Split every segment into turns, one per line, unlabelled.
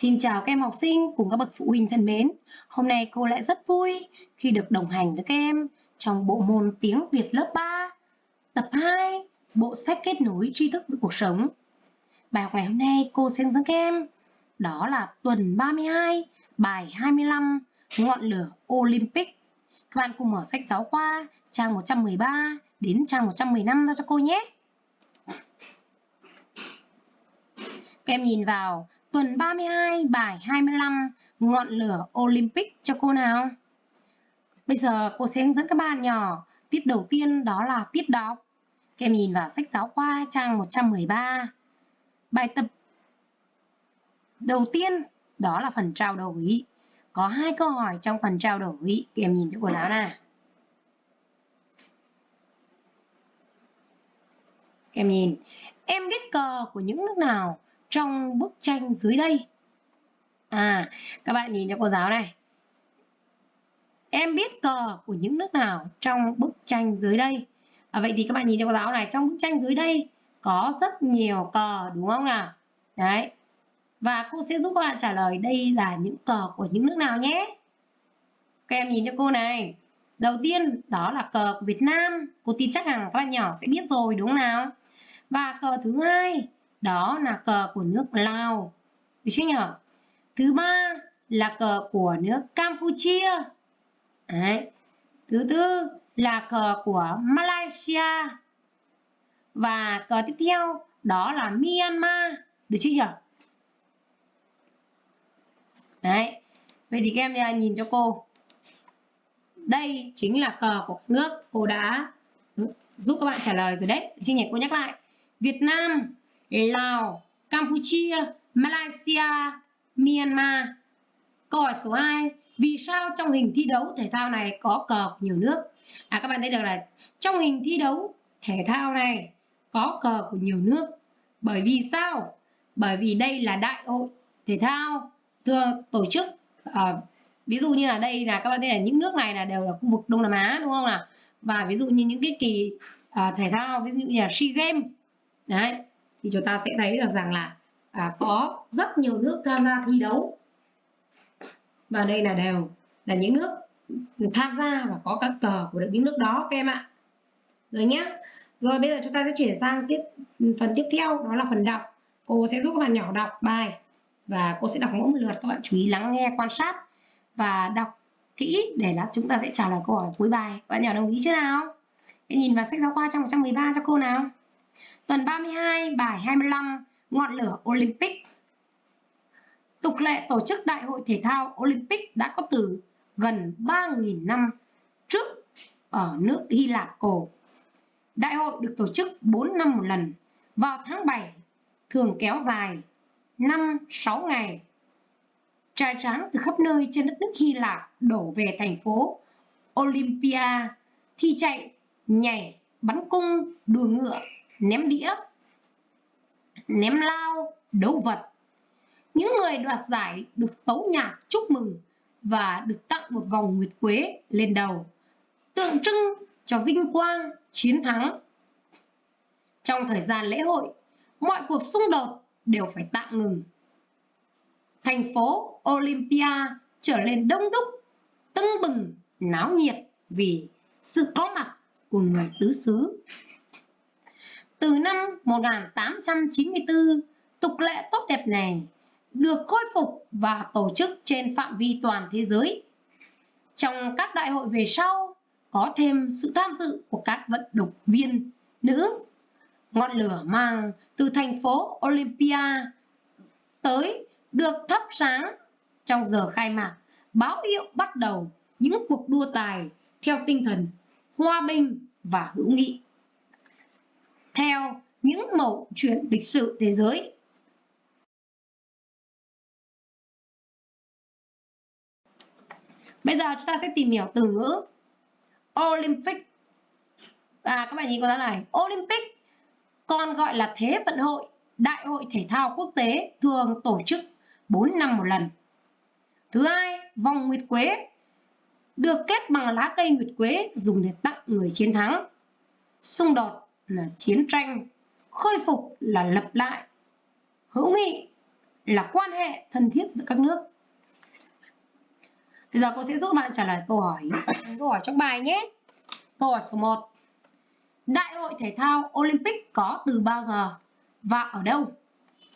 Xin chào các em học sinh cùng các bậc phụ huynh thân mến. Hôm nay cô lại rất vui khi được đồng hành với các em trong bộ môn tiếng Việt lớp 3, tập 2, bộ sách kết nối tri thức với cuộc sống. Bài học ngày hôm nay cô sẽ hướng dẫn các em đó là tuần 32, bài 25, ngọn lửa Olympic. Các bạn cùng mở sách giáo khoa trang 113 đến trang 115 ra cho cô nhé. Các em nhìn vào tuần 32 bài 25 ngọn lửa Olympic cho cô nào. Bây giờ cô sẽ hướng dẫn các bạn nhỏ. Tiết đầu tiên đó là tiết đọc. Các em nhìn vào sách giáo khoa trang 113. Bài tập đầu tiên đó là phần trao đổi. Có hai câu hỏi trong phần trao đổi. Các em nhìn cho cô giáo nè Các em nhìn, em biết cờ của những nước nào trong bức tranh dưới đây. À, các bạn nhìn cho cô giáo này. Em biết cờ của những nước nào trong bức tranh dưới đây? À, vậy thì các bạn nhìn cho cô giáo này, trong bức tranh dưới đây có rất nhiều cờ đúng không nào? Đấy. Và cô sẽ giúp các bạn trả lời đây là những cờ của những nước nào nhé. Các em nhìn cho cô này. Đầu tiên đó là cờ của Việt Nam. Cô tin chắc rằng các bạn nhỏ sẽ biết rồi đúng không nào? Và cờ thứ hai đó là cờ của nước Lào được chưa nhỉ thứ ba là cờ của nước Campuchia Đấy. thứ tư là cờ của Malaysia và cờ tiếp theo, đó là Myanmar được chưa nhỉ Đấy. Vậy thì các em nhìn cho cô. Đây chính là cờ của nước cô đã giúp các bạn trả lời rồi đấy. Chị nhỉ cô nhắc lại. Việt Nam Lào, Campuchia, Malaysia, Myanmar. Câu hỏi số 2. Vì sao trong hình thi đấu thể thao này có cờ của nhiều nước? À các bạn thấy được là trong hình thi đấu thể thao này có cờ của nhiều nước. Bởi vì sao? Bởi vì đây là đại hội thể thao thường tổ chức uh, ví dụ như là đây là các bạn thấy là những nước này là đều là khu vực Đông Nam Á đúng không nào? Và ví dụ như những cái kỳ uh, thể thao ví dụ như là SEA Games đấy thì chúng ta sẽ thấy được rằng là à, có rất nhiều nước tham gia thi đấu. Và đây là đều là những nước tham gia và có các cờ của những nước đó các em ạ. Rồi nhé rồi bây giờ chúng ta sẽ chuyển sang tiếp phần tiếp theo đó là phần đọc. Cô sẽ giúp các bạn nhỏ đọc bài và cô sẽ đọc mỗi một lượt các bạn chú ý lắng nghe quan sát và đọc kỹ để là chúng ta sẽ trả lời câu hỏi cuối bài. Bạn nhỏ đồng ý chưa nào? Hãy nhìn vào sách giáo khoa trong 113 cho cô nào? Tuần 32, bài 25, ngọn lửa Olympic. Tục lệ tổ chức Đại hội Thể thao Olympic đã có từ gần 3.000 năm trước ở nước Hy Lạp cổ. Đại hội được tổ chức 4 năm một lần vào tháng 7, thường kéo dài 5-6 ngày. Trai tráng từ khắp nơi trên đất nước Hy Lạp đổ về thành phố Olympia, thi chạy, nhảy, bắn cung, đua ngựa ném đĩa, ném lao, đấu vật. Những người đoạt giải được tấu nhạc chúc mừng và được tặng một vòng nguyệt quế lên đầu, tượng trưng cho vinh quang, chiến thắng. Trong thời gian lễ hội, mọi cuộc xung đột đều phải tạm ngừng. Thành phố Olympia trở lên đông đúc, tưng bừng, náo nhiệt vì sự có mặt của người tứ xứ từ năm 1894, tục lệ tốt đẹp này được khôi phục và tổ chức trên phạm vi toàn thế giới. Trong các đại hội về sau, có thêm sự tham dự của các vận động viên nữ. Ngọn lửa mang từ thành phố Olympia tới được thắp sáng trong giờ khai mạc, báo hiệu bắt đầu những cuộc đua tài theo tinh thần hòa bình và hữu nghị theo những mẫu chuyện lịch sử thế giới. Bây giờ chúng ta sẽ tìm hiểu từ ngữ Olympic. À các bạn nhìn con này, Olympic còn gọi là Thế vận hội, Đại hội thể thao quốc tế thường tổ chức 4 năm một lần. Thứ hai, vòng nguyệt quế được kết bằng lá cây nguyệt quế dùng để tặng người chiến thắng. Xung đột là chiến tranh, khôi phục là lập lại, hữu nghị là quan hệ thân thiết giữa các nước. Bây giờ cô sẽ giúp bạn trả lời câu hỏi câu hỏi trong bài nhé. Câu hỏi số 1. Đại hội thể thao Olympic có từ bao giờ và ở đâu?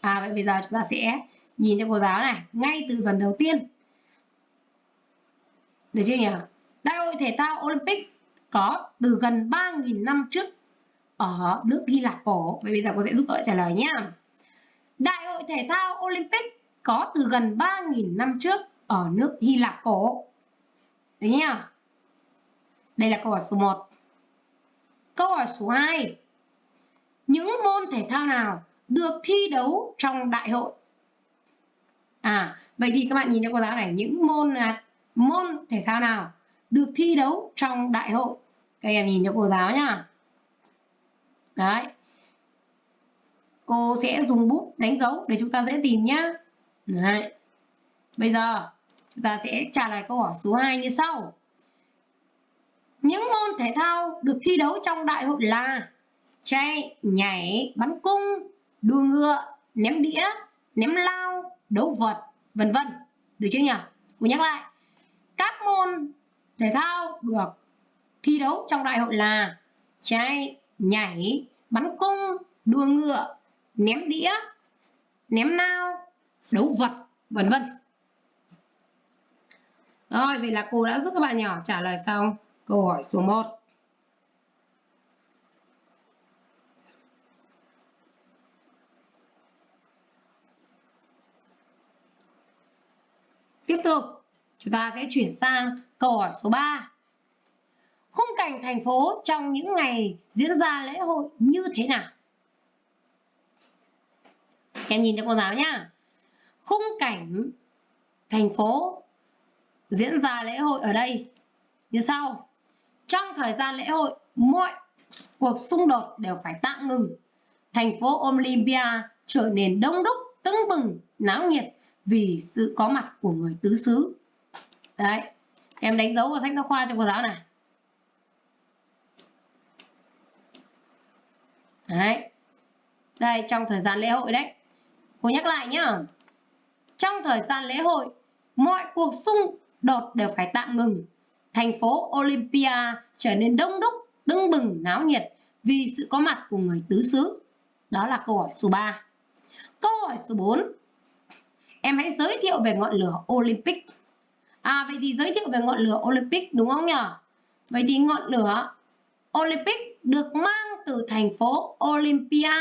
À vậy bây giờ chúng ta sẽ nhìn cho cô giáo này, ngay từ phần đầu tiên. Được chưa nhỉ? Đại hội thể thao Olympic có từ gần 3.000 năm trước ở nước Hy Lạp cổ. Vậy bây giờ cô sẽ giúp các trả lời nhé. Đại hội thể thao Olympic có từ gần 3.000 năm trước ở nước Hy Lạp cổ. Đấy nhá. Đây là câu hỏi số 1. Câu hỏi số 2. Những môn thể thao nào được thi đấu trong đại hội? À, vậy thì các bạn nhìn cho cô giáo này, những môn là môn thể thao nào được thi đấu trong đại hội? Các em nhìn cho cô giáo nhá. Đấy. Cô sẽ dùng bút đánh dấu để chúng ta dễ tìm nhá. Đấy. Bây giờ chúng ta sẽ trả lời câu hỏi số 2 như sau. Những môn thể thao được thi đấu trong đại hội là chạy, nhảy, bắn cung, đua ngựa, ném đĩa, ném lao, đấu vật, vân vân. Được chưa nhỉ? Cô nhắc lại. Các môn thể thao được thi đấu trong đại hội là chạy, nhảy, bắn cung, đua ngựa, ném đĩa, ném nao, đấu vật, vân vân. Rồi, vậy là cô đã giúp các bạn nhỏ trả lời xong câu hỏi số 1. Tiếp tục, chúng ta sẽ chuyển sang câu hỏi số 3. Khung cảnh thành phố trong những ngày diễn ra lễ hội như thế nào? Em nhìn cho cô giáo nhá. Khung cảnh thành phố diễn ra lễ hội ở đây như sau. Trong thời gian lễ hội, mọi cuộc xung đột đều phải tạm ngừng. Thành phố Olympia trở nên đông đúc, tưng bừng, náo nhiệt vì sự có mặt của người tứ xứ. Đấy, em đánh dấu vào sách giáo khoa cho cô giáo này. Đấy. Đây, trong thời gian lễ hội đấy. Cô nhắc lại nhá. Trong thời gian lễ hội, mọi cuộc xung đột đều phải tạm ngừng. Thành phố Olympia trở nên đông đúc, tưng bừng, náo nhiệt vì sự có mặt của người tứ xứ. Đó là câu hỏi số 3. Câu hỏi số 4. Em hãy giới thiệu về ngọn lửa Olympic. À vậy thì giới thiệu về ngọn lửa Olympic đúng không nhỉ? Vậy thì ngọn lửa Olympic được mang từ thành phố Olympia.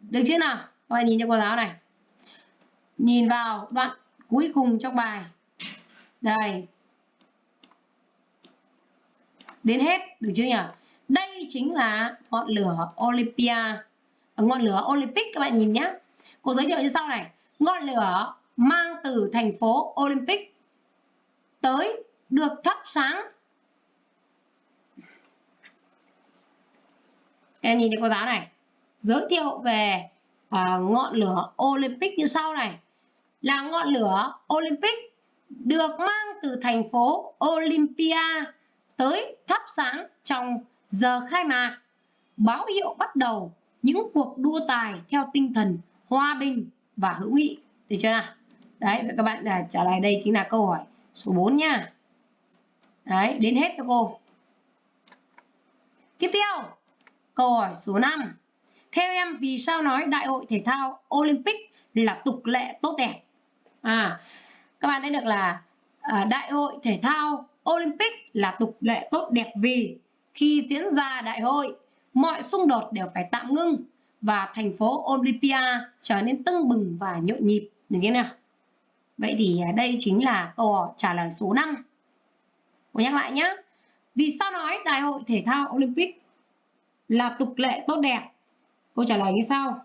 Được chưa nào? Các bạn nhìn cho cô giáo này. Nhìn vào đoạn cuối cùng trong bài. Đây. Đến hết, được chưa nhỉ? Đây chính là ngọn lửa Olympia. Ở ngọn lửa Olympic các bạn nhìn nhé. Cô giới thiệu như sau này. Ngọn lửa mang từ thành phố Olympic tới được thắp sáng em nhìn thấy cô giáo này giới thiệu về uh, ngọn lửa Olympic như sau này. Là ngọn lửa Olympic được mang từ thành phố Olympia tới thắp sáng trong giờ khai mạc. Báo hiệu bắt đầu những cuộc đua tài theo tinh thần hòa bình và hữu nghị. Được chưa nào? Đấy vậy các bạn à, trả lời đây chính là câu hỏi số 4 nha. Đấy đến hết cho cô. Tiếp theo. Câu hỏi số 5. Theo em vì sao nói Đại hội Thể thao Olympic là tục lệ tốt đẹp? À, các bạn thấy được là à, Đại hội Thể thao Olympic là tục lệ tốt đẹp vì khi diễn ra đại hội, mọi xung đột đều phải tạm ngưng và thành phố Olympia trở nên tưng bừng và nhộn nhịp. Được thế nào? Vậy thì à, đây chính là câu hỏi trả lời số 5. Cô nhắc lại nhé. Vì sao nói Đại hội Thể thao Olympic là tục lệ tốt đẹp? Câu trả lời như sau.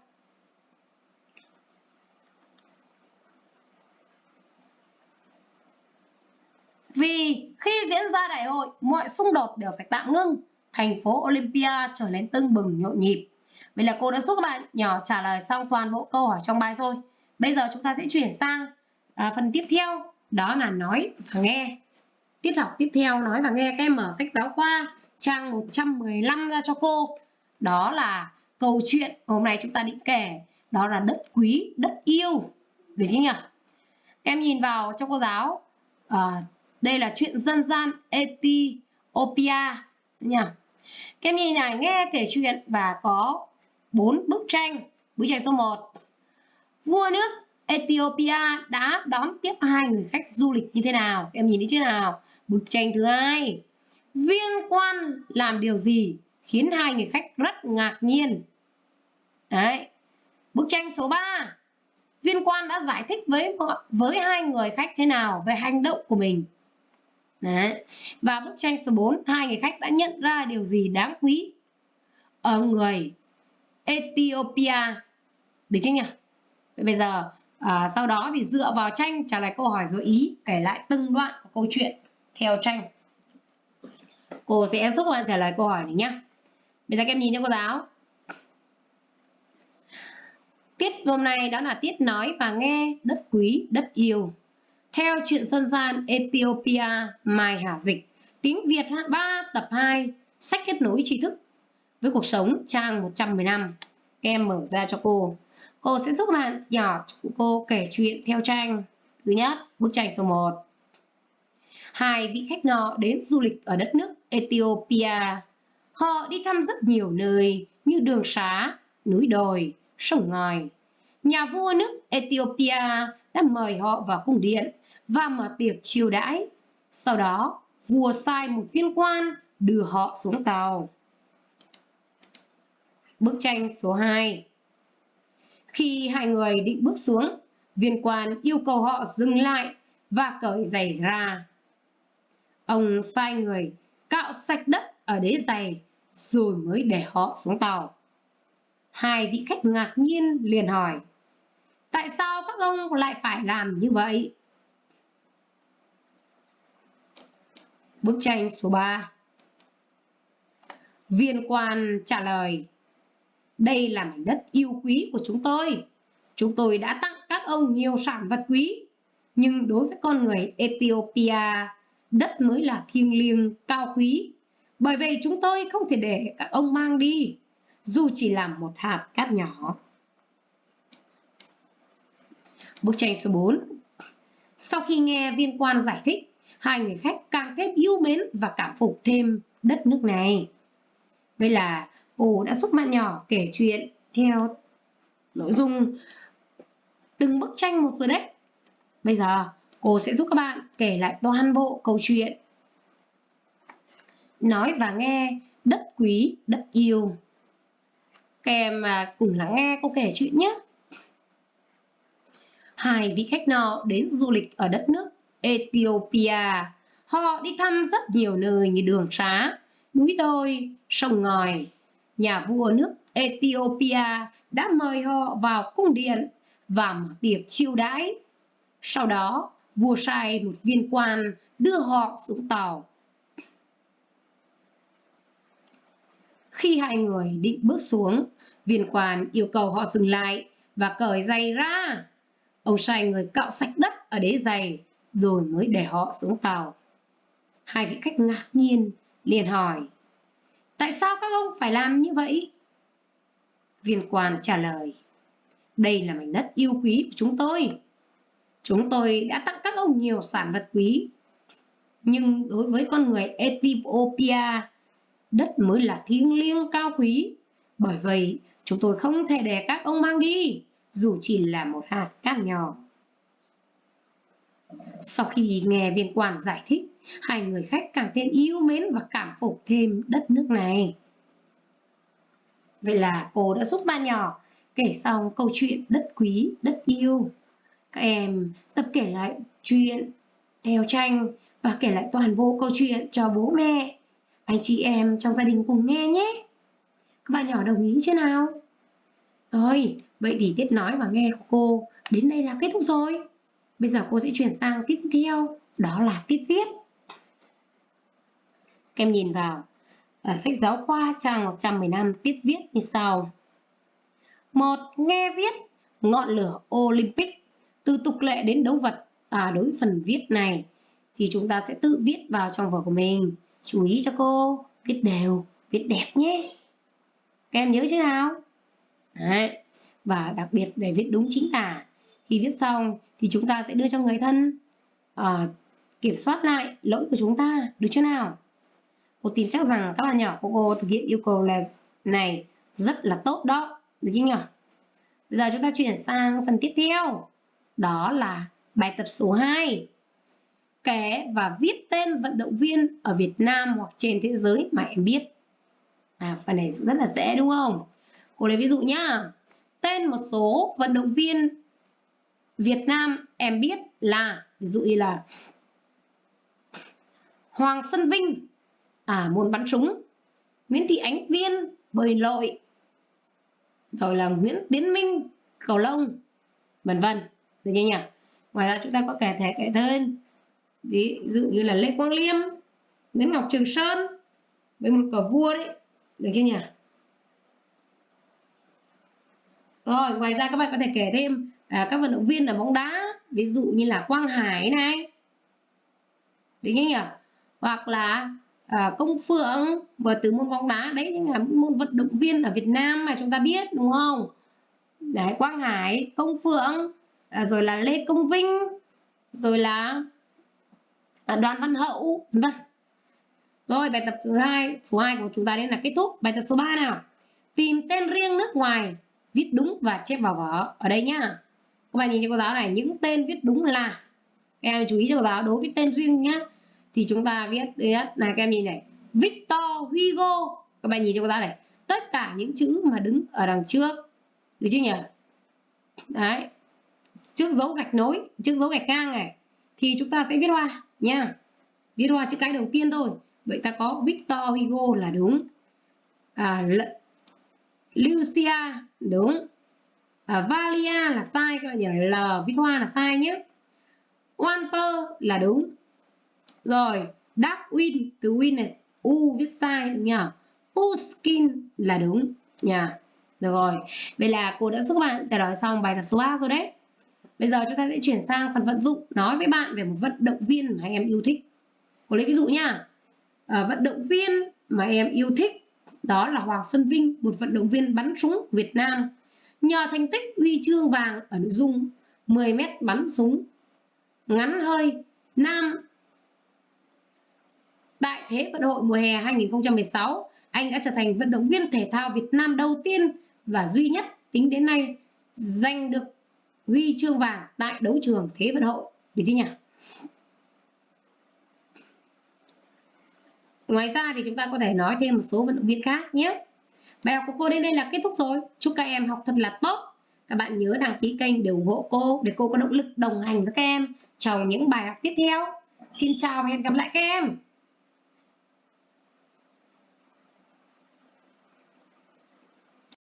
Vì khi diễn ra đại hội, mọi xung đột đều phải tạm ngưng, thành phố Olympia trở nên tưng bừng nhộn nhịp. Vậy là cô đã giúp các bạn nhỏ trả lời xong toàn bộ câu hỏi trong bài rồi. Bây giờ chúng ta sẽ chuyển sang à, phần tiếp theo, đó là nói và nghe. Tiết học tiếp theo nói và nghe các em mở sách giáo khoa trang 115 ra cho cô. Đó là câu chuyện hôm nay chúng ta định kể, đó là đất quý, đất yêu. được thế nhỉ? Em nhìn vào cho cô giáo. À, đây là chuyện dân gian Ethiopia. Nha các em nhìn này nghe kể chuyện và có bốn bức tranh. Bức tranh số 1 vua nước Ethiopia đã đón tiếp hai người khách du lịch như thế nào? Em nhìn thấy chưa nào? Bức tranh thứ hai viên quan làm điều gì khiến hai người khách rất ngạc nhiên đấy bức tranh số 3 viên quan đã giải thích với với hai người khách thế nào về hành động của mình Đấy. Và bức tranh số 4, hai người khách đã nhận ra điều gì đáng quý ở người Ethiopia. Được chưa nhỉ? Vậy bây giờ à, sau đó thì dựa vào tranh trả lời câu hỏi gợi ý kể lại từng đoạn của câu chuyện theo tranh. Cô sẽ giúp bạn trả lời câu hỏi này nhé. Bây giờ các em nhìn cho cô giáo. Tiết hôm nay đó là tiết nói và nghe đất quý, đất yêu. Theo chuyện dân gian Ethiopia Mai Hà Dịch, tiếng Việt 3 tập 2, sách kết nối tri thức với cuộc sống trang 115. Em mở ra cho cô. Cô sẽ giúp bạn nhỏ của cô kể chuyện theo tranh. Thứ nhất, bức tranh số 1. Hai vị khách nọ đến du lịch ở đất nước Ethiopia. Họ đi thăm rất nhiều nơi như đường xá, núi đồi, sông ngòi. Nhà vua nước Ethiopia đã mời họ vào cung điện và mở tiệc chiêu đãi. Sau đó, vua sai một viên quan đưa họ xuống tàu. Bức tranh số 2 Khi hai người định bước xuống, viên quan yêu cầu họ dừng lại và cởi giày ra. Ông sai người cạo sạch đất ở đế giày rồi mới để họ xuống tàu. Hai vị khách ngạc nhiên liền hỏi, tại sao các ông lại phải làm như vậy? Bức tranh số 3 Viên quan trả lời Đây là mảnh đất yêu quý của chúng tôi. Chúng tôi đã tặng các ông nhiều sản vật quý. Nhưng đối với con người Ethiopia, đất mới là thiêng liêng, cao quý. Bởi vậy chúng tôi không thể để các ông mang đi, dù chỉ làm một hạt cát nhỏ. Bức tranh số 4 Sau khi nghe viên quan giải thích, hai người khách càng thêm yêu mến và cảm phục thêm đất nước này. Vậy là cô đã giúp bạn nhỏ kể chuyện theo nội dung từng bức tranh một rồi đấy. Bây giờ cô sẽ giúp các bạn kể lại toàn bộ câu chuyện. Nói và nghe đất quý, đất yêu. Các em cùng lắng nghe cô kể chuyện nhé. Hai vị khách nọ đến du lịch ở đất nước Ethiopia. Họ đi thăm rất nhiều nơi như đường xá, núi đồi, sông ngòi. Nhà vua nước Ethiopia đã mời họ vào cung điện và mở tiệc chiêu đãi. Sau đó, vua sai một viên quan đưa họ xuống tàu. Khi hai người định bước xuống, viên quan yêu cầu họ dừng lại và cởi giày ra. Ông sai người cạo sạch đất ở đế giày rồi mới để họ xuống tàu. Hai vị khách ngạc nhiên, liền hỏi, tại sao các ông phải làm như vậy? Viên quan trả lời, đây là mảnh đất yêu quý của chúng tôi. Chúng tôi đã tặng các ông nhiều sản vật quý. Nhưng đối với con người Ethiopia, đất mới là thiêng liêng cao quý. Bởi vậy, chúng tôi không thể để các ông mang đi, dù chỉ là một hạt cát nhỏ. Sau khi nghe viên quản giải thích, hai người khách càng thêm yêu mến và cảm phục thêm đất nước này. Vậy là cô đã giúp ba nhỏ kể xong câu chuyện đất quý, đất yêu. Các em tập kể lại chuyện theo tranh và kể lại toàn bộ câu chuyện cho bố mẹ, anh chị em trong gia đình cùng nghe nhé. Các bạn nhỏ đồng ý chưa nào? Rồi, vậy thì tiết nói và nghe của cô đến đây là kết thúc rồi. Bây giờ cô sẽ chuyển sang tiết theo, đó là tiết viết. Các em nhìn vào ở sách giáo khoa trang 115 tiết viết như sau. một Nghe viết ngọn lửa Olympic từ tục lệ đến đấu vật à, đối với phần viết này thì chúng ta sẽ tự viết vào trong vở của mình. Chú ý cho cô, viết đều, viết đẹp nhé. Các em nhớ chứ nào? Đấy. Và đặc biệt về viết đúng chính tả khi viết xong thì chúng ta sẽ đưa cho người thân à, kiểm soát lại lỗi của chúng ta được chưa nào cô tin chắc rằng các bạn nhỏ của cô thực hiện yêu cầu là này rất là tốt đó được chưa nhỉ bây giờ chúng ta chuyển sang phần tiếp theo đó là bài tập số 2 kể và viết tên vận động viên ở Việt Nam hoặc trên thế giới mà em biết. À phần này rất là dễ đúng không? Cô lấy ví dụ nhá. Tên một số vận động viên Việt Nam em biết là, ví dụ như là Hoàng Xuân Vinh à môn bắn súng, Nguyễn Thị Ánh Viên bơi lội, rồi là Nguyễn Tiến Minh, cầu lông, vân vân được chưa nhỉ? Ngoài ra chúng ta có kẻ thể kẻ thân. Ví dụ như là Lê Quang Liêm Nguyễn Ngọc Trường Sơn với một cờ vua đấy. Được chưa nhỉ? Rồi ngoài ra các bạn có thể kể thêm à, các vận động viên ở bóng đá ví dụ như là Quang Hải này. Được chưa nhỉ? Hoặc là à, công phượng vừa từ môn bóng đá đấy những là môn vận động viên ở Việt Nam mà chúng ta biết đúng không? Đấy Quang Hải công phượng à, rồi là Lê Công Vinh rồi là à, Đoàn Văn Hậu vân rồi bài tập thứ hai số 2 của chúng ta đến là kết thúc. Bài tập số 3 nào? Tìm tên riêng nước ngoài viết đúng và chép vào vở. Ở đây nhá. Các bạn nhìn cho cô giáo này những tên viết đúng là. Các em chú ý cho cô giáo đối với tên riêng nhá thì chúng ta viết là các em nhìn này. Victor Hugo. Các bạn nhìn cho cô giáo này. Tất cả những chữ mà đứng ở đằng trước. Được chưa nhỉ? Đấy trước dấu gạch nối trước dấu gạch ngang này thì chúng ta sẽ viết hoa nha. Viết hoa chữ cái đầu tiên thôi. Vậy ta có Victor Hugo là đúng. À, Lucia đúng. À, Valia là sai các bạn nhỉ? L viết hoa là sai nhé. Walter là đúng. Rồi, Darwin, từ win này, U viết sai đúng nhỉ? Puskin là đúng nhỉ? Được rồi, vậy là cô đã giúp bạn trả lời xong bài tập số 3 rồi đấy. Bây giờ chúng ta sẽ chuyển sang phần vận dụng nói với bạn về một vận động viên mà em yêu thích. Cô lấy ví dụ nha. À, ờ, vận động viên mà em yêu thích đó là Hoàng Xuân Vinh, một vận động viên bắn súng Việt Nam. Nhờ thành tích huy chương vàng ở nội dung 10m bắn súng ngắn hơi nam Tại Thế vận hội mùa hè 2016, anh đã trở thành vận động viên thể thao Việt Nam đầu tiên và duy nhất tính đến nay giành được huy chương vàng tại đấu trường Thế vận hội. Được chưa nhỉ? Ngoài ra thì chúng ta có thể nói thêm một số vận động viên khác nhé. Bài học của cô đến đây là kết thúc rồi. Chúc các em học thật là tốt. Các bạn nhớ đăng ký kênh để ủng hộ cô, để cô có động lực đồng hành với các em trong những bài học tiếp theo. Xin chào và hẹn gặp lại các em.